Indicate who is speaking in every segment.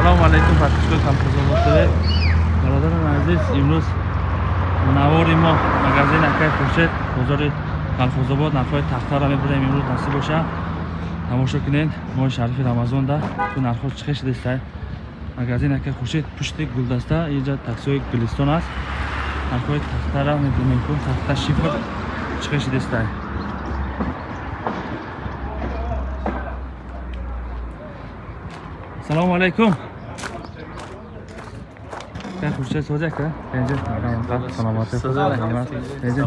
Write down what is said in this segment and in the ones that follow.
Speaker 1: салому алайкум подписчикои колхозобод тв бародарон азиз имрӯз навори мо магазин акай хуршед бозори колхозобод нархҳои тахтаро мебурем имрӯз насиб боша. Тамошо кунед моҳи шарифи рамазонда ту нархҳо чӣ хел шидастай магазин акай хуршед пушти гулдаста инҷа таксиҳои гулистон аст. Нархҳои тахтара мебинем тахта шифр чӣ хел шидастай салому алайкум как хуршед созяка тенҷа саломати тенҷа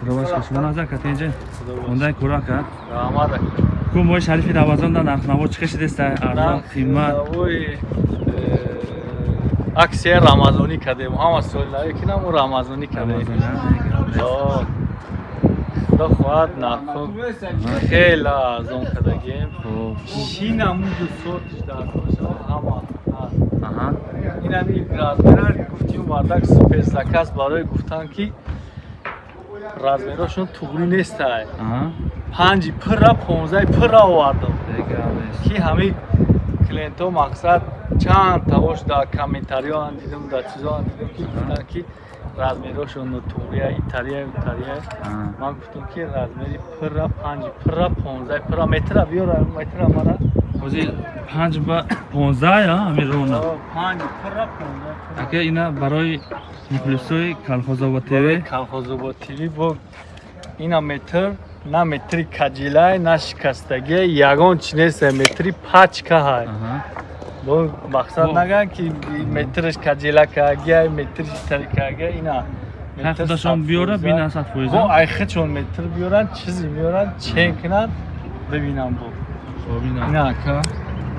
Speaker 1: худобашка шумо назар ка тенҷа ондай курака ку мои шарифи равазонда нархнаво чӣ шидеста арзон қимат
Speaker 2: аксия рамазонӣ кардем ҳама солинаре ки намо рамазонӣ кардем худо хоҳад нархҳо хеле арзон кардагем чӣ намуду сотиш дароша ҳама инами размера гуфтим вардак суперзаказ барои гуфтан ки размерашон туғрӣ нестай панҷи пырра понздаи пырра овардам ки ҳамаи клиентҳо мақсад чанд тавош дар комментариёан дидам дар чизоан дидам ки гуфтан ки размерашон нутуғрия итария итария ман гуфтам ки размери пырра панҷи пырра понздаи пырра метра биёра метра мара
Speaker 1: ҳозир панҷ ба понздаҳ ҳамин рона ака ина барои мухлисои калхозобод тв
Speaker 2: калхозобод тв бо ина метр на метри каҷилай на шикастаги ягон чи нест метри пачка ҳай бо мақсад наган ки метрш каҷила каагия метри тари каагия ина
Speaker 1: худашон биёра бинасад фоиза
Speaker 2: ай худшон метр биёранд чизе биёранд чен кунанд бибинам бо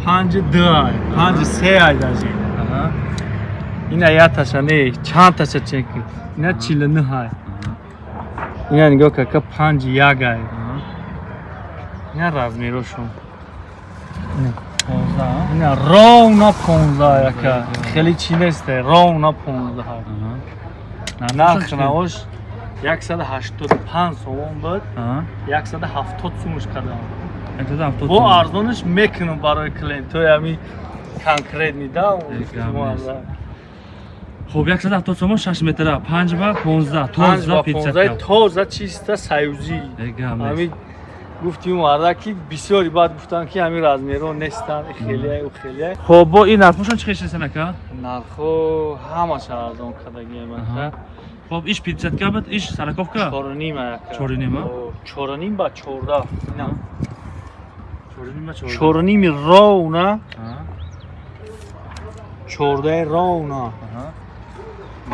Speaker 2: панҷи ду ай панҷи се ай дажи ина яташа не чандташа чеки ина чилу нӯ ай ина нигоҳ карка панҷи як ай ина размерошон ина ровна понзда яка хеле чи несте ровна понзда нархнавош яксаду ҳаштоду панҷ сомон буд яксаду ҳафтод сумуш кардам бо арзонаш мекунам барои клиентҳои ами конкретни да
Speaker 1: хуб яксад ҳафтод сомон шаш метра. Панҷ ба понздаҳ
Speaker 2: тоза тоза чиста саюзӣ ами гуфтим варда ки бисёри баъд гуфтанд ки ҳамин размерҳо нестанд хелия хелия
Speaker 1: хоб бо ин нархҳошон чӣ хешасан ака?
Speaker 2: Нархҳо ҳамаша арзон кардагима
Speaker 1: хоб иш пятдесятка буд иш сараковка?
Speaker 2: Чоруним
Speaker 1: чоруним
Speaker 2: чоруним ба чордаҳ чорними ровна. Чордаи ровна.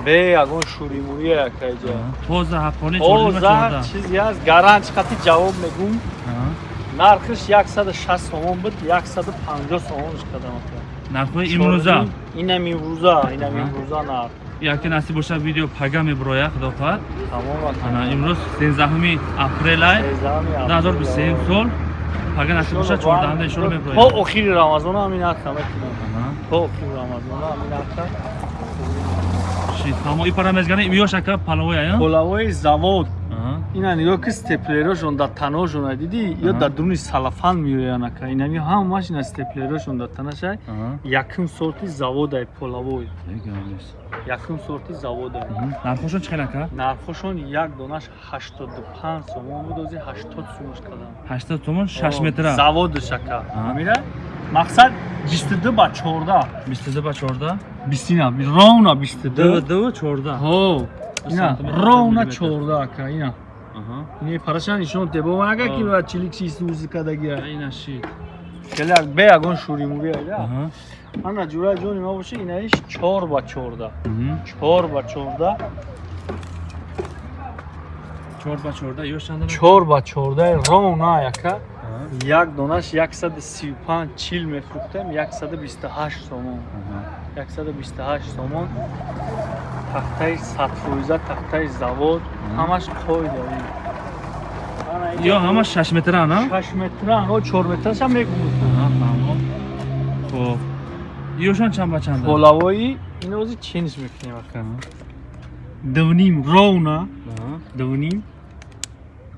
Speaker 2: Бе ягон шуримуи якайҷа тоза чизе аст гаранч хати ҷавоб мегум нархиш яксаду шаст сомон буд яксаду панҷоҳ сомонш кардам
Speaker 1: нархҳои имрӯза.
Speaker 2: Инам имрӯза инам имрӯза нарх.
Speaker 1: Яке насиб боша видео пага мебуроя худофат имрӯз сенздаҳуми апрелай. Ду ҳазору бистсеюм сол пага насиб боша чордаҳанда ишоро меброем
Speaker 2: то охири рамазон ҳамин ҳастам то охири рамазон ҳамин ҳастам
Speaker 1: тамо и парамезгани миёшака палавоя
Speaker 2: палавои завод ина нигоҳ ки степлерошон дар таношона диди ё дар дуруни салафан меоянака инами ҳамаш ина степлерошон дар танашай якум сорти заводай полавой якум сорти заводай
Speaker 1: нархошон чӣ хелака
Speaker 2: нархошон як донаш ҳаштоду панҷ сомон буд ози ҳаштод сомош кардам
Speaker 1: ҳаштод сомон шаш метра.
Speaker 2: заводашака мира мақсад бистуду ба чордаҳ.
Speaker 1: Бистуду ба чордаҳ?
Speaker 2: Бистина ровна бистуду
Speaker 1: ду чордаҳ
Speaker 2: ина ровна чордаҳ ака ина. Ин парашан ишон тебо ага ки ба чилик чиз узи кадагия
Speaker 1: ина ши
Speaker 2: келе бе ягон шуримури айда ана ҷура ҷони ма боша инаиш чор ба чордаҳ чор ба чордаҳ
Speaker 1: чор ба чордаҳ ёшанда
Speaker 2: чор ба чордаҳи ровна яка як донаш яксаду сию панҷ чил мефурӯхтем яксаду бисту ҳашт сомон яксаду бисту ҳашт сомон тахтаи садфоиза тахтаи завод ҳамаш қойда
Speaker 1: ё ҳамаш шаш метрана
Speaker 2: шаш метран о чор метрашам мегуфтам
Speaker 1: хоб. Ёшон чанд ба чанд
Speaker 2: полавои ин ози чениш мекунем ака. Дуним ровна дуним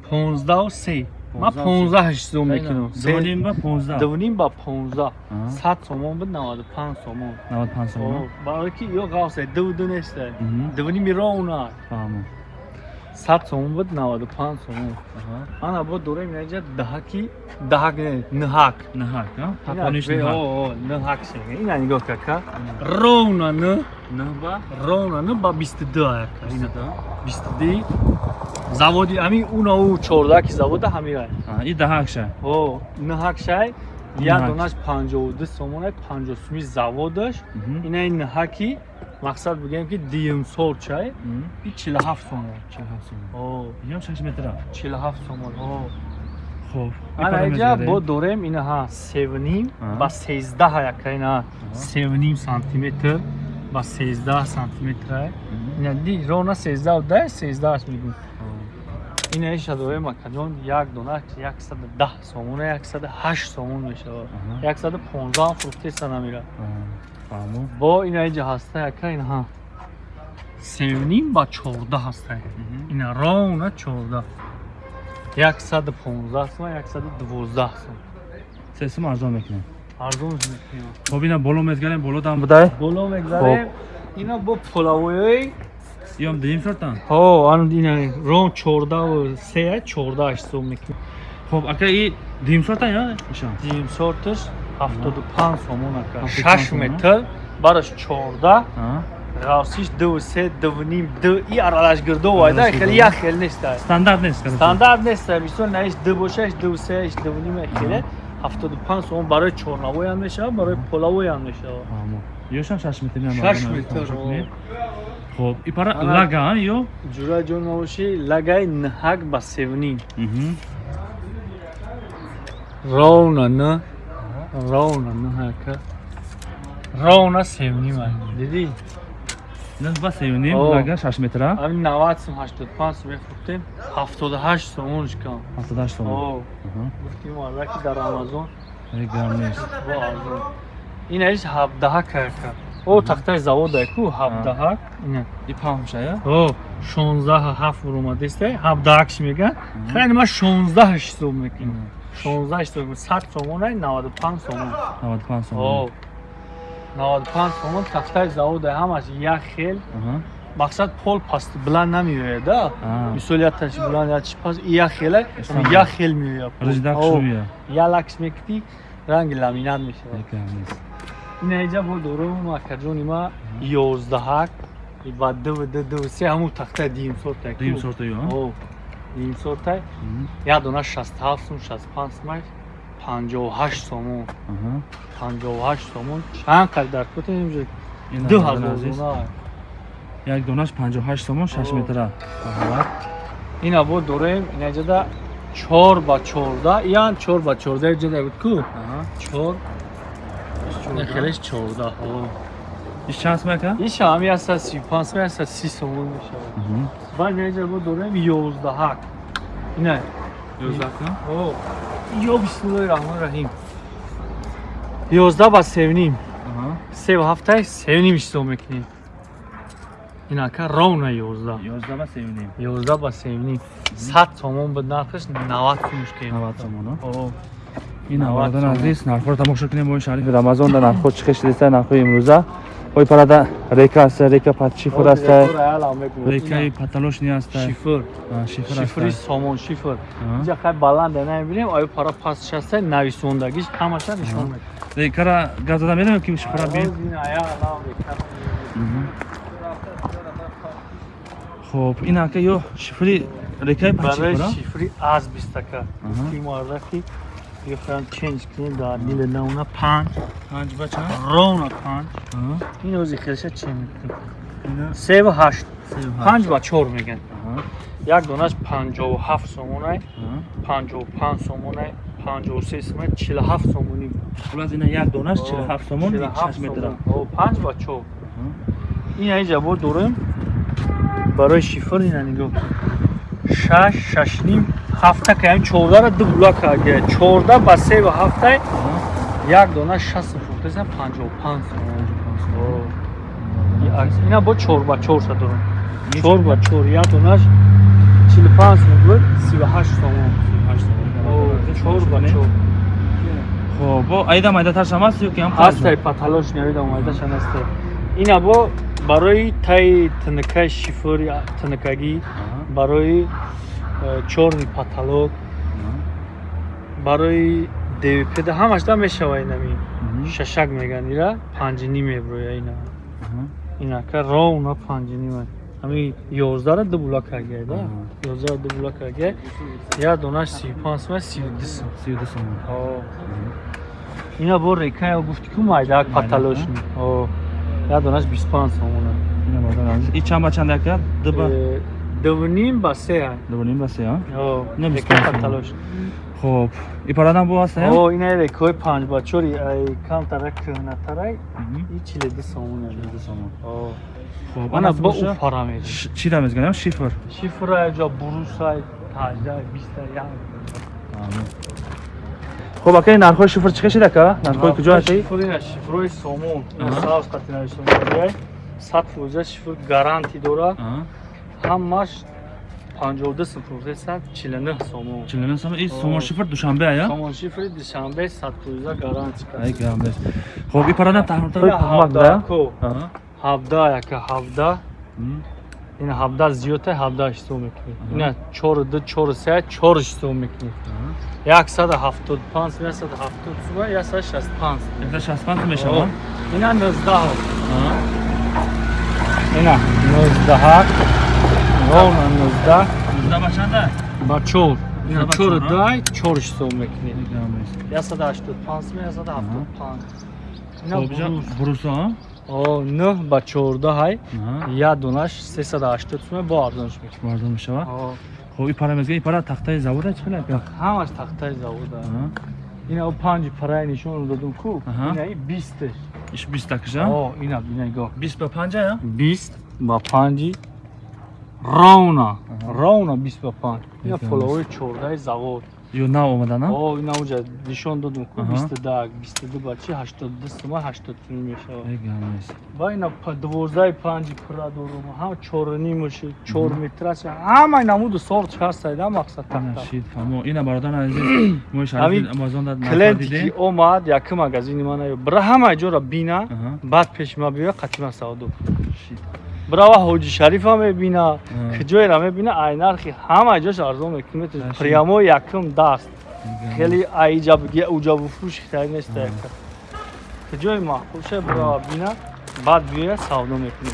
Speaker 2: понздаҳу се ман 15 сом мекунам.
Speaker 1: Дувним ба 15
Speaker 2: дувним ба 15
Speaker 1: Ага.
Speaker 2: 100 сомон буд 95 сомон.
Speaker 1: 95 сом
Speaker 2: барои ки ё ғавса дувду неста
Speaker 1: Мгм.
Speaker 2: дувними роуна
Speaker 1: фаҳмам
Speaker 2: 100 сомон буд 95 сомон. Ана бо дорем инҷа даҳаки даҳак не нҳак
Speaker 1: наҳак тапониш наҳак
Speaker 2: нҳак шега ина нигоҳ карка роуна н.
Speaker 1: Наҳ ба?
Speaker 2: Роуна н ба 22 яка ина. 22 заводи ами уна у 14 ки завода ҳамира
Speaker 1: и даҳакша
Speaker 2: о нҳак шай. Як донаш 52 сомон 50 суми заводаш. Ина ин нҳаки мақсад бигем ки диюм сол чай. И 47 сомон
Speaker 1: 47 сом
Speaker 2: о.
Speaker 1: Ям 6 метра.
Speaker 2: 47 сомон. О.
Speaker 1: Хуб
Speaker 2: ана инҷа бо дорем инаҳа севним
Speaker 1: Аҳа.
Speaker 2: ба сездаҳ яка ина севним сантиметр ба сездаҳ сантиметр ина ди рона сездаҳ да сездаҳаш мегӯм ина иша дорем акаҷон як дона яксаду даҳ сомона яксаду ҳашт сомон мешавад
Speaker 1: Аҳа.
Speaker 2: яксаду понздаҳ фурӯхтеса намира
Speaker 1: фаҳмам
Speaker 2: бо ина иҷа ҳаста яка инаҳа севним ба чордаҳ ҳаста ина рона чордаҳ. Яксаду понздаҳ сом яксаду дувоздаҳ сом
Speaker 1: се сум арзон мекунем.
Speaker 2: Арзон мекунем.
Speaker 1: Хуб ина боло мезгарем болодан будай
Speaker 2: боло мегзарем ина бо полавоёи
Speaker 1: ям дим сортан
Speaker 2: ҳо ан ина рон чордаҳу се чордаҳ сом мекунем.
Speaker 1: Хуб ака и дим сортан ё? Иша
Speaker 2: дим сорташ ҳафтоду панҷ сомон ака
Speaker 1: 75
Speaker 2: шаш
Speaker 1: сомон,
Speaker 2: метр бараш чордаҳ
Speaker 1: Аҳа.
Speaker 2: ғавсиш ду се дуним ду и аралашгирдо вайда
Speaker 1: Аралашгирдо.
Speaker 2: хеле як хел неста
Speaker 1: стандарт нест
Speaker 2: стандарт неста мисол наиш ду бошаш ду сеаш дуним хеле ҳафтоду панҷ сомон барои чорнавоям мешавад барои полавоям мешавад
Speaker 1: Фаҳмам. ёшам 6 метр
Speaker 2: Шаш
Speaker 1: арзон
Speaker 2: метр,
Speaker 1: хуб и пара лага а, ё?
Speaker 2: Ҷура ҷон мавоши лагай нҳак ба севним
Speaker 1: Мгм.
Speaker 2: ровна н ровна н ҳака ровна севним ай. Диди
Speaker 1: Ина ба севним
Speaker 2: О.
Speaker 1: лага 6 метр а?
Speaker 2: ҳамин навад сум ҳаштоду панҷ сум мефурӯхтем ҳафтоду ҳашт сомонш кам
Speaker 1: 78 сом.
Speaker 2: о гуфтим аллаки дар амазон
Speaker 1: Ай гам нест.
Speaker 2: бо арзон ина иш ҳабдаҳак ҳака о тахтаи заводай ку ҳабдаҳак ина
Speaker 1: И памша ё?
Speaker 2: о шонздаҳ ҳафт буромадеста ҳабдаҳакш мегӯяд. Хайни ман шонздаҳш сум мекунам шонздаҳш сум сад сомонай наваду панҷ сомон.
Speaker 1: 95 сом.
Speaker 2: о наваду панҷ сомон тахтаи заводай ҳамаш як хел. Мақсад пол пасти буланд намеояда
Speaker 1: А.
Speaker 2: мисол якташ буланд ячи паст и як хела
Speaker 1: Истан
Speaker 2: як хел меояд
Speaker 1: Риждак шуя.
Speaker 2: ялакш мекунӣ ранги ламинат мешавад.
Speaker 1: Ай гам нест.
Speaker 2: ин инҷа бо дорум акаҷони ма ёздаҳак и ба ду ду ду се ҳамун тахтаи дим сортай
Speaker 1: Дим сорта ё?
Speaker 2: Як дона сум шастпанҷ сумай панҷоҳу ҳашт сомон
Speaker 1: Аҳа.
Speaker 2: панҷоҳу ҳашт сомон чанд қардар кутем
Speaker 1: Ина
Speaker 2: ду
Speaker 1: ҳазор
Speaker 2: ҳазор
Speaker 1: азиз.
Speaker 2: дона
Speaker 1: Як донаш 58 сомон 6
Speaker 2: О.
Speaker 1: метр а. Аҳа.
Speaker 2: ина бо дорем инаҷада чор ба чорда ян чор ба чорда ҷада буд ку
Speaker 1: Аҳа.
Speaker 2: чор хелеш чорда
Speaker 1: Иш
Speaker 2: си панҷ сум аста си сомон мешавад. Баъд инаҷа бо дорем ёздаҳак ина.
Speaker 1: Ёздаҳ ка?
Speaker 2: О, ё бисмиллоҳи раҳмони раҳим. Ёздаҳ ба севним
Speaker 1: Аҳа.
Speaker 2: севу ҳафтаи севним ҳисоб мекунем. Инака ровна ёздаҳ.
Speaker 1: Ёздаҳ ба севним.
Speaker 2: ёздаҳ ба севним сад сомон буд нархаш навад сумш кен
Speaker 1: 90 сомон?
Speaker 2: О,
Speaker 1: ин
Speaker 2: сомон.
Speaker 1: азиз нархҳоро тамошо кунем моҳи шарифи рамазон дар нархҳо чӣ хешидеста нархҳои имрӯза ой парада река аст река пат шифр аст рекаи паталошни аст
Speaker 2: шифр
Speaker 1: шифр
Speaker 2: шифри сомон шифр инҷа хай баланда намебинем аю пара паст шаста нависондагиш ҳамаша нишон мекунад
Speaker 1: рекара гап зада медем ки шифра би
Speaker 2: Оз ин аялам река.
Speaker 1: хуб ин ака ё шифри рекаи пат
Speaker 2: барои
Speaker 1: шифр а?
Speaker 2: шифри азбистака
Speaker 1: Аҳа.
Speaker 2: Тимардаки бихоям ченҷ кунем дар дили навна панҷ
Speaker 1: панҷ ба чанд
Speaker 2: ровна панҷ
Speaker 1: Аҳа.
Speaker 2: ин ози хелша чен мекунем
Speaker 1: Ина
Speaker 2: севу ҳашт
Speaker 1: сев ҳашт.
Speaker 2: панҷ ба чор меган
Speaker 1: Аҳа.
Speaker 2: як донаш панҷоҳу ҳафт сомонай
Speaker 1: Аҳа.
Speaker 2: панҷоҳу панҷ сомонай панҷоҳу се сомонай чилу ҳафт сомонӣ
Speaker 1: хулас ина як донаш 47 сомон 6 метр а?
Speaker 2: панҷ ба чор
Speaker 1: Аҳа.
Speaker 2: ин инҷа бо дорем барои шифр ина нигоҳ кун шаш шашним ҳафта каям чордара ду була карда чорда ба севу ҳафтай
Speaker 1: Аҳа.
Speaker 2: як дона шаст фуртаса панҷоҳу панҷ сомон
Speaker 1: Аҳа.
Speaker 2: ина бо чор ба чорса дорам чор ба чор. Як донаш чилу панҷ сом буд сиву ҳашт сомон
Speaker 1: Ҳашт сомон.
Speaker 2: Чор ба чор.
Speaker 1: Хоб бо айда майдатар шам аст ё ки ҳам
Speaker 2: ҳастай паталош навида омадашан аста ина бо барои таи тинакаи шифори тинакагӣ барои чорни паталок. Барои девипеда ҳамашда мешава инами шашак меган ира панҷини меброя ина. Инака ровна панҷинима ҳами ёздара дубула каргия да
Speaker 1: Аҳа.
Speaker 2: ёздара дубула каргия як донаш сию панҷ сум сию ду сум
Speaker 1: сиюду сом
Speaker 2: ина бо рекая гуфти ку майдак паталошни як донаш бисту панҷ
Speaker 1: азиз и чанд ба чанд яка дуба
Speaker 2: Э, дувним ба се ҳай
Speaker 1: дубуним ба се ҳа Ина
Speaker 2: Ина
Speaker 1: бисту панҷ сом.
Speaker 2: паталош
Speaker 1: хоб и парадан бо аст ҳа
Speaker 2: о ина рекои панҷ бачори камтара кӯҳнатарай и чиледу сомона.
Speaker 1: Хоб
Speaker 2: ана
Speaker 1: ана
Speaker 2: бо у параметр.
Speaker 1: чӣ да мезгӯям шифр.
Speaker 2: Шифра ҷо бурусай таҷда биста як.
Speaker 1: Хоб ака нархҳои шифр чӣ шида ка нархҳои куҷо ҳасти?
Speaker 2: шифрина шифрои сомон.
Speaker 1: Аҳа.
Speaker 2: савз қатинавишомадай сад фоиза шифр гаранти дора ҳаммаш 59 профессор 49 сомон.
Speaker 1: 49 сомон? И сомон шифр душанбе ая?
Speaker 2: Сомон шифри душанбе 115 гарантия
Speaker 1: ай гарантия хоб и
Speaker 2: парада таҳмилтар кӯмак
Speaker 1: да?
Speaker 2: 17 яка 17 ин 17 зиёда 17 чисо
Speaker 1: мекунед.
Speaker 2: Ина 4 2 4 3 4 чисо мекунед. 175 170
Speaker 1: 165 165 мешавад
Speaker 2: ина
Speaker 1: 19
Speaker 2: ина 19 ровно 19.
Speaker 1: 19 ба чанда?
Speaker 2: Ба
Speaker 1: 4. 4
Speaker 2: дай 4 ҳисоб мекунед. 185 175.
Speaker 1: Хоб бруса?
Speaker 2: О, 9 ба 14
Speaker 1: ҳай.
Speaker 2: Як донаш 380 сум бо арзонш мекунед.
Speaker 1: Арзон мешава? Хоб и пара мезга, и пара тахтаи завод аст хеле?
Speaker 2: Ҳамаш тахтаи завод
Speaker 1: аст.
Speaker 2: ина ӯ панҷ парай нишон додум
Speaker 1: кӯ
Speaker 2: ина и бистеш
Speaker 1: иш бистакша
Speaker 2: о ина бина нигоҳ
Speaker 1: бист ба панҷа
Speaker 2: бист ба панҷи ба панҷ ина
Speaker 1: Якам
Speaker 2: фоловои чордаи завод.
Speaker 1: Ё нав омадан а
Speaker 2: о ина уҷа нишон додум ку
Speaker 1: Аҳа.
Speaker 2: бисту даг бисту ду ба чи ҳаштоду ду сума ҳаштоду сум мешавад.
Speaker 1: Ай гамес.
Speaker 2: Ба ина па- дувоздаи панҷи пура дорум ҳам чору нимуши чор метраша ҳама намуду сорт ҳастаида мақсад
Speaker 1: ина
Speaker 2: такта
Speaker 1: шид фамо ина бародар азиз мо шарифи амазон да
Speaker 2: клиенте
Speaker 1: дидем
Speaker 2: ки омад яки магазини мана бира ҳама ҷора бина баъд пеши ма биёя қатима савдо
Speaker 1: Шид.
Speaker 2: Бирава ҳоҷи шарифа мебина
Speaker 1: Аҳа.
Speaker 2: киҷоера мебина ай нархи ҳама ҷош арзон мекунӣ
Speaker 1: Ашид.
Speaker 2: прямо якум даст
Speaker 1: Ай гамес.
Speaker 2: хеле аиҷабги уҷабуфрӯш хитаи неста
Speaker 1: Аҳа.
Speaker 2: яка киҷои маҳбуша бирава бина баъд биёя савдо мекунӣ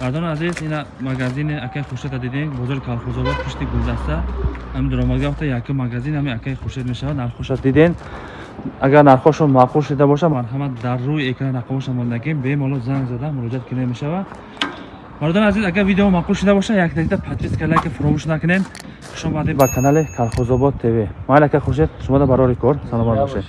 Speaker 1: мардони азиз ина магазини акаи хуршеда дидем бозори калхозобод пишти гулдаста ҳамин дуромадга вақта якум магазин ҳами акаи хуршед мешавад нархоша диден агар нархошон маъқул шуда боша марҳамат дар рӯи экран рақамоша мондагем бемоло занг зада муроҷиат кида мешавад мардони азиз агар видео маъқул шуда боша як дақиқа подписка лайка фуромӯш накунем хушомадед ба канали калхозобод тв майли ака хуршед шумода барори кор. Саломат
Speaker 2: Бошед.